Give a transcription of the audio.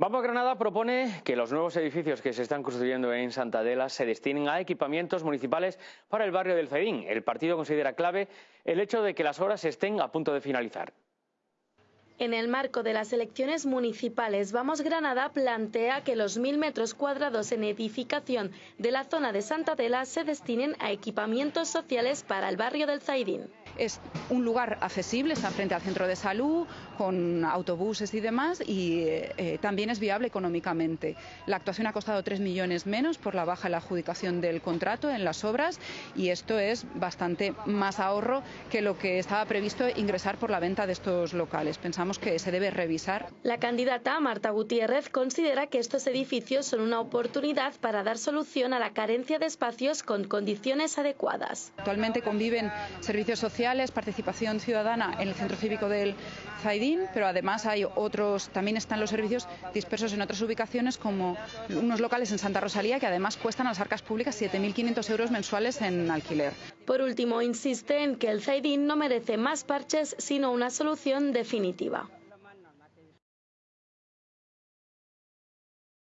Vamos Granada propone que los nuevos edificios que se están construyendo en Santa Adela se destinen a equipamientos municipales para el barrio del Zaidín. El partido considera clave el hecho de que las obras estén a punto de finalizar. En el marco de las elecciones municipales, Vamos Granada plantea que los mil metros cuadrados en edificación de la zona de Santa Adela se destinen a equipamientos sociales para el barrio del Zaidín. Es un lugar accesible, está frente al centro de salud, con autobuses y demás, y eh, eh, también es viable económicamente. La actuación ha costado 3 millones menos por la baja en la adjudicación del contrato en las obras, y esto es bastante más ahorro que lo que estaba previsto ingresar por la venta de estos locales. Pensamos que se debe revisar. La candidata Marta Gutiérrez considera que estos edificios son una oportunidad para dar solución a la carencia de espacios con condiciones adecuadas. Actualmente conviven servicios sociales participación ciudadana en el centro cívico del Pero además hay otros, también están los servicios dispersos en otras ubicaciones como unos locales en Santa Rosalía que además cuestan a las arcas públicas 7.500 euros mensuales en alquiler. Por último, insiste en que el Zaidín no merece más parches, sino una solución definitiva.